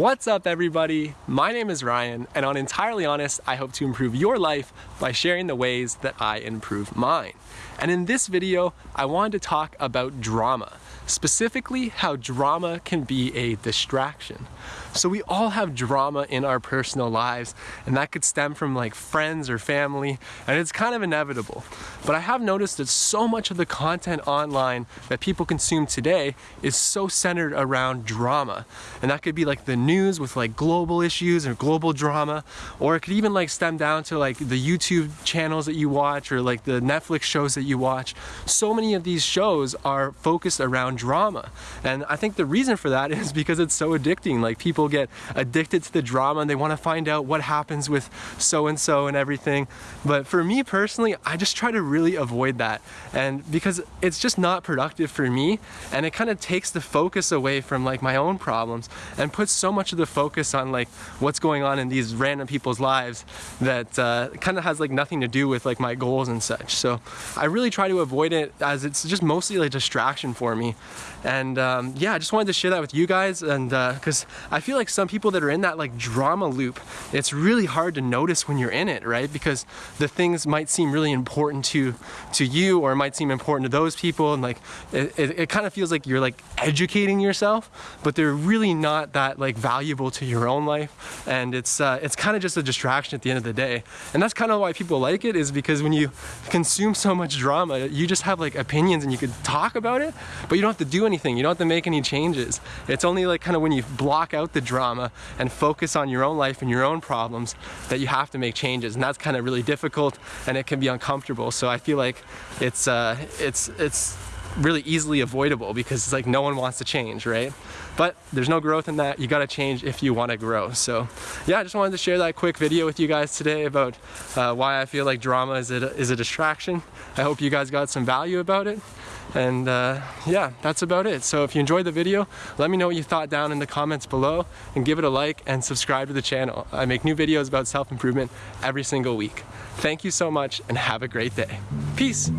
What's up everybody? My name is Ryan and on Entirely Honest, I hope to improve your life by sharing the ways that I improve mine. And in this video, I wanted to talk about drama, specifically how drama can be a distraction. So we all have drama in our personal lives and that could stem from like friends or family and it's kind of inevitable. But I have noticed that so much of the content online that people consume today is so centered around drama. And that could be like the news with like global issues or global drama or it could even like stem down to like the YouTube channels that you watch or like the Netflix shows that you watch. So many of these shows are focused around drama. And I think the reason for that is because it's so addicting. Like people get addicted to the drama and they want to find out what happens with so-and-so and everything. But for me personally, I just try to really avoid that. And because it's just not productive for me and it kind of takes the focus away from like my own problems and puts so much of the focus on like what's going on in these random people's lives that uh, kind of has like nothing to do with like my goals and such. So I really try to avoid it as it's just mostly like distraction for me. And um, yeah, I just wanted to share that with you guys and because uh, I feel like some people that are in that like drama loop, it's really hard to notice when you're in it, right? Because the things might seem really important to to you or it might seem important to those people and like it, it, it kind of feels like you're like educating yourself, but they're really not that like valuable to your own life. And it's uh, it's kind of just a distraction at the end of the day. And that's kind of why people like it is because when you consume so much drama, you just have like opinions and you could talk about it, but you don't have to do anything. You don't have to make any changes. It's only like kind of when you block out the drama and focus on your own life and your own problems that you have to make changes. And that's kind of really difficult and it can be uncomfortable. So I feel like it's, uh, it's, it's really easily avoidable because it's like no one wants to change, right? But there's no growth in that. You gotta change if you wanna grow. So yeah, I just wanted to share that quick video with you guys today about uh, why I feel like drama is a, is a distraction. I hope you guys got some value about it. And uh, yeah, that's about it. So if you enjoyed the video, let me know what you thought down in the comments below and give it a like and subscribe to the channel. I make new videos about self-improvement every single week. Thank you so much and have a great day. Peace.